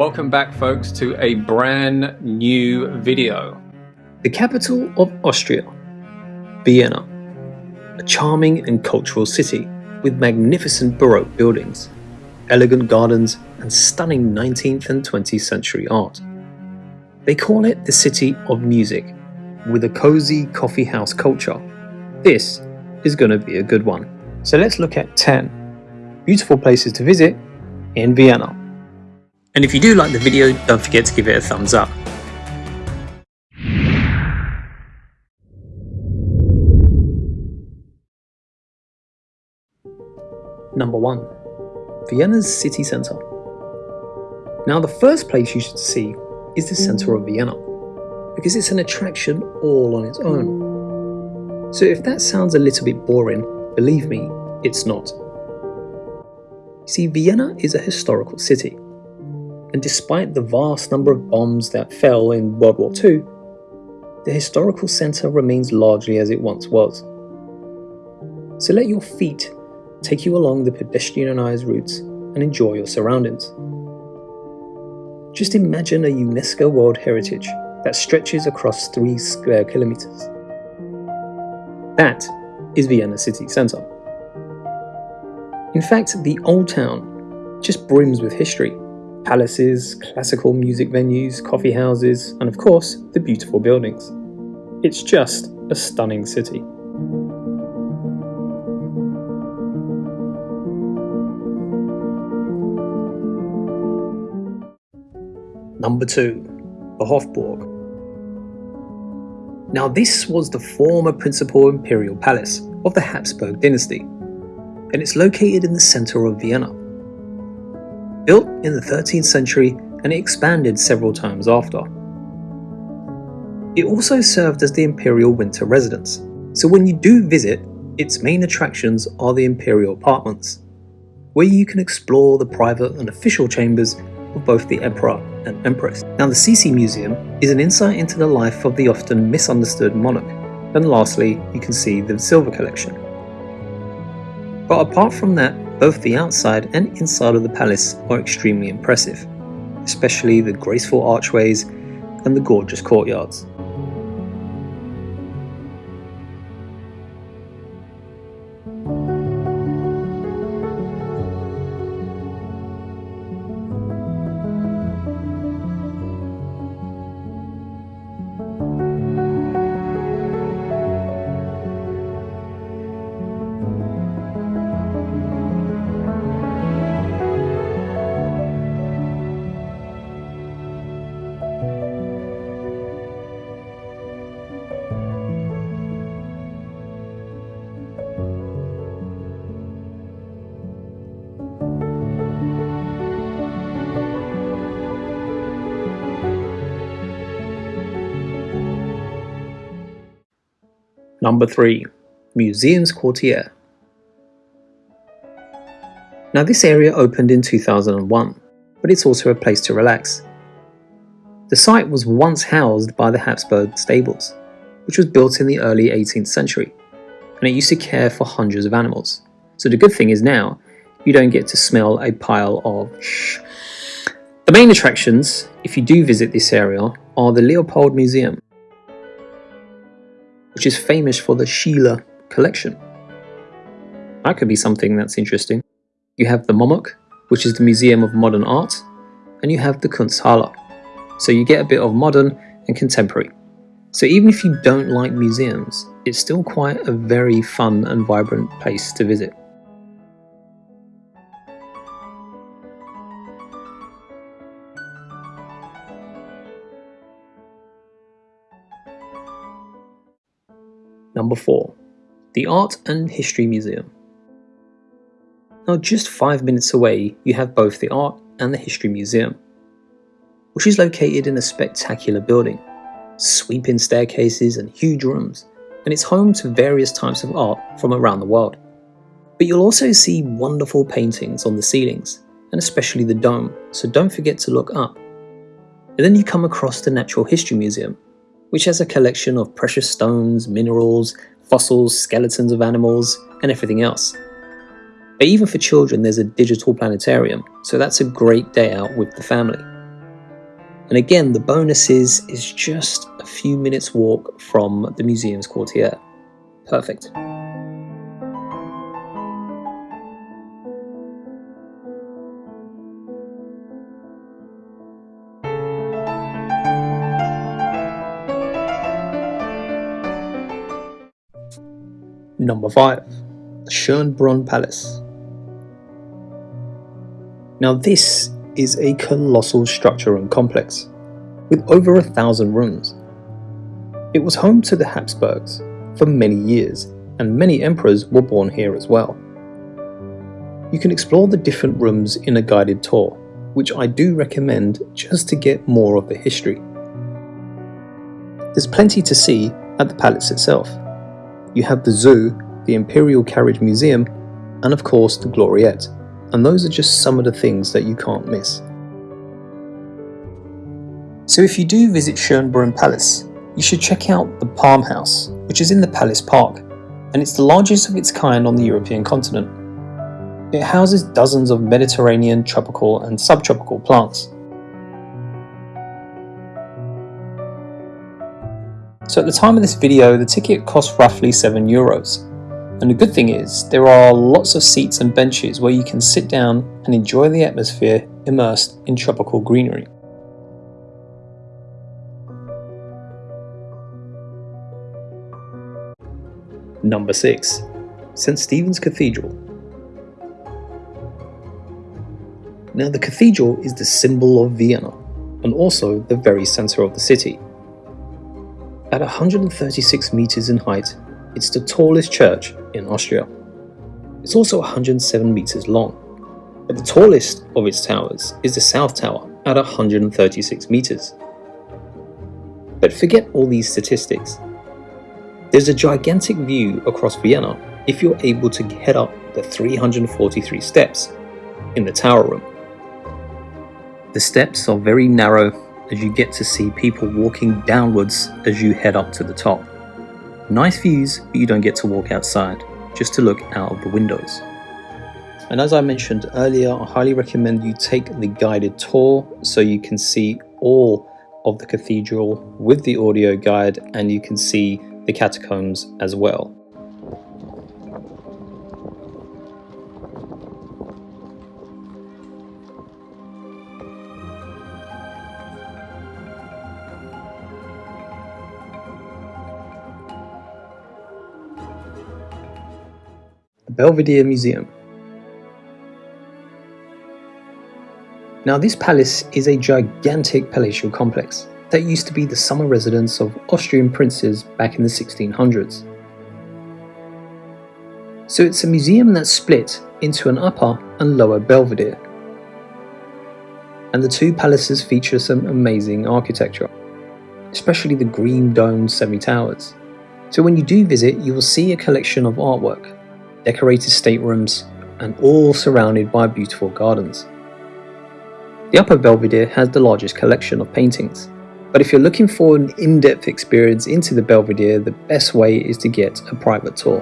Welcome back folks to a brand new video. The capital of Austria, Vienna, a charming and cultural city with magnificent Baroque buildings, elegant gardens and stunning 19th and 20th century art. They call it the city of music, with a cozy coffee house culture. This is going to be a good one. So let's look at 10 beautiful places to visit in Vienna. And if you do like the video, don't forget to give it a thumbs up. Number 1. Vienna's city centre. Now the first place you should see is the centre of Vienna, because it's an attraction all on its own. So if that sounds a little bit boring, believe me, it's not. See, Vienna is a historical city and despite the vast number of bombs that fell in World War II, the historical centre remains largely as it once was. So let your feet take you along the pedestrianised routes and enjoy your surroundings. Just imagine a UNESCO World Heritage that stretches across 3 square kilometres. That is Vienna city centre. In fact, the old town just brims with history palaces, classical music venues, coffee houses, and of course, the beautiful buildings. It's just a stunning city. Number 2. The Hofburg. Now this was the former principal imperial palace of the Habsburg dynasty, and it's located in the centre of Vienna. Built in the 13th century and it expanded several times after. It also served as the imperial winter residence, so when you do visit, its main attractions are the imperial apartments, where you can explore the private and official chambers of both the emperor and empress. Now the Sisi Museum is an insight into the life of the often misunderstood monarch, and lastly you can see the silver collection. But apart from that, both the outside and inside of the palace are extremely impressive, especially the graceful archways and the gorgeous courtyards. Number 3. Museums Quartier Now this area opened in 2001, but it's also a place to relax. The site was once housed by the Habsburg stables, which was built in the early 18th century, and it used to care for hundreds of animals. So the good thing is now, you don't get to smell a pile of shh. The main attractions, if you do visit this area, are the Leopold Museum, which is famous for the Schiele collection. That could be something that's interesting. You have the MUMOK, which is the Museum of Modern Art, and you have the Kunsthalle. So you get a bit of modern and contemporary. So even if you don't like museums, it's still quite a very fun and vibrant place to visit. Number 4. The Art and History Museum. Now just 5 minutes away you have both the Art and the History Museum, which is located in a spectacular building, sweeping staircases and huge rooms, and it's home to various types of art from around the world. But you'll also see wonderful paintings on the ceilings, and especially the dome, so don't forget to look up. And then you come across the Natural History Museum, which has a collection of precious stones, minerals, fossils, skeletons of animals, and everything else. But even for children, there's a digital planetarium, so that's a great day out with the family. And again, the bonus is, is just a few minutes walk from the museum's courtyard. Perfect. Number 5. The Schönbrunn Palace. Now this is a colossal structure and complex, with over a thousand rooms. It was home to the Habsburgs for many years, and many emperors were born here as well. You can explore the different rooms in a guided tour, which I do recommend just to get more of the history. There's plenty to see at the palace itself. You have the zoo, the Imperial Carriage Museum, and of course the Gloriette, and those are just some of the things that you can't miss. So if you do visit Schönbrunn Palace, you should check out the Palm House, which is in the Palace Park, and it's the largest of its kind on the European continent. It houses dozens of Mediterranean tropical and subtropical plants. So at the time of this video, the ticket cost roughly 7 euros. And the good thing is, there are lots of seats and benches where you can sit down and enjoy the atmosphere immersed in tropical greenery. Number 6. St. Stephen's Cathedral. Now the cathedral is the symbol of Vienna, and also the very centre of the city. At 136 meters in height, it's the tallest church in Austria. It's also 107 meters long, but the tallest of its towers is the South Tower at 136 meters. But forget all these statistics. There's a gigantic view across Vienna if you're able to head up the 343 steps in the tower room. The steps are very narrow as you get to see people walking downwards as you head up to the top. Nice views, but you don't get to walk outside, just to look out of the windows. And as I mentioned earlier, I highly recommend you take the guided tour so you can see all of the cathedral with the audio guide and you can see the catacombs as well. Belvedere Museum. Now this palace is a gigantic palatial complex that used to be the summer residence of Austrian princes back in the 1600s. So it's a museum that's split into an upper and lower Belvedere. And the two palaces feature some amazing architecture, especially the green domed semi-towers. So when you do visit, you will see a collection of artwork decorated staterooms, and all surrounded by beautiful gardens. The Upper Belvedere has the largest collection of paintings, but if you're looking for an in-depth experience into the Belvedere, the best way is to get a private tour.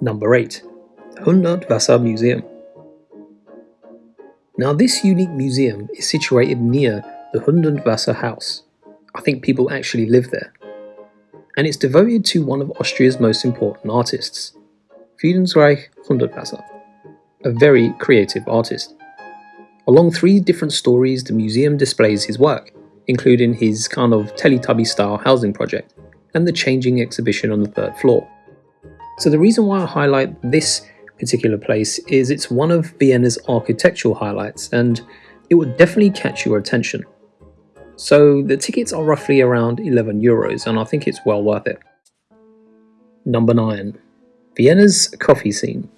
Number 8. Hundertwasser Museum. Now this unique museum is situated near the Hundertwasser house. I think people actually live there. And it's devoted to one of Austria's most important artists, Friedensreich Hundertwasser, a very creative artist. Along three different stories, the museum displays his work, including his kind of Teletubby style housing project and the changing exhibition on the third floor. So the reason why I highlight this particular place is it's one of Vienna's architectural highlights and it would definitely catch your attention. So the tickets are roughly around 11 euros and I think it's well worth it. Number 9. Vienna's coffee scene.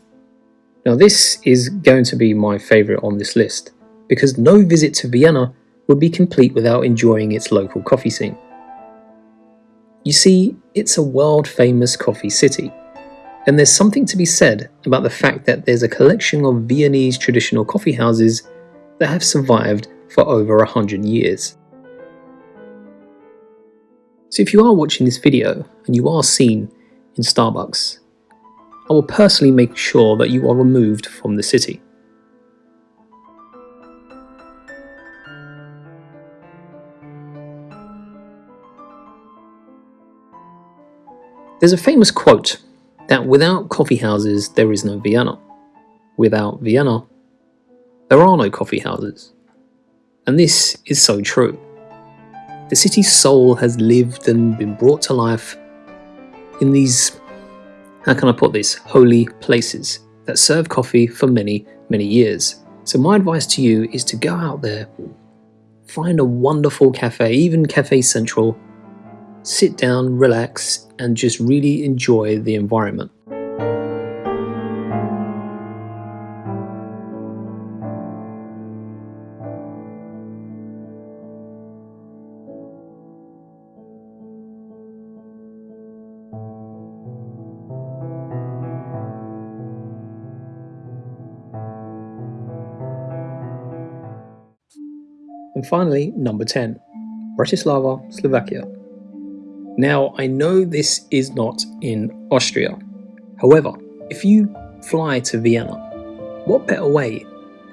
Now this is going to be my favourite on this list because no visit to Vienna would be complete without enjoying its local coffee scene. You see, it's a world famous coffee city and there's something to be said about the fact that there's a collection of Viennese traditional coffee houses that have survived for over a hundred years. So if you are watching this video and you are seen in Starbucks, I will personally make sure that you are removed from the city. There's a famous quote that without coffee houses there is no Vienna. Without Vienna, there are no coffee houses. And this is so true. The city's soul has lived and been brought to life in these, how can I put this, holy places that serve coffee for many, many years. So my advice to you is to go out there, find a wonderful cafe, even Cafe Central, sit down, relax, and just really enjoy the environment. And finally, number 10, Bratislava, Slovakia. Now, I know this is not in Austria. However, if you fly to Vienna, what better way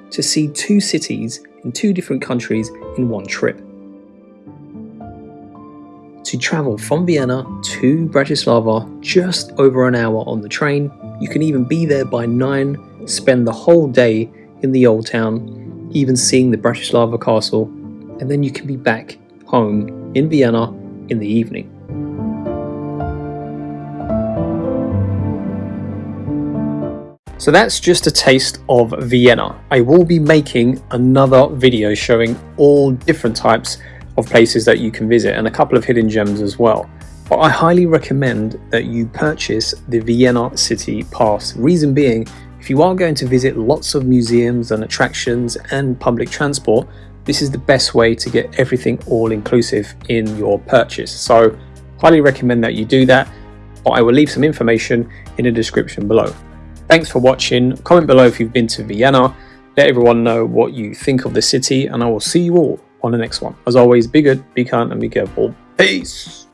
to see two cities in two different countries in one trip? To travel from Vienna to Bratislava just over an hour on the train, you can even be there by 9, spend the whole day in the old town, even seeing the Bratislava castle, and then you can be back home in Vienna in the evening. So that's just a taste of Vienna. I will be making another video showing all different types of places that you can visit and a couple of hidden gems as well. But I highly recommend that you purchase the Vienna City Pass. Reason being, if you are going to visit lots of museums and attractions and public transport, this is the best way to get everything all inclusive in your purchase. So highly recommend that you do that. But I will leave some information in the description below. Thanks for watching. Comment below if you've been to Vienna. Let everyone know what you think of the city and I will see you all on the next one. As always, be good, be kind and be careful. Peace!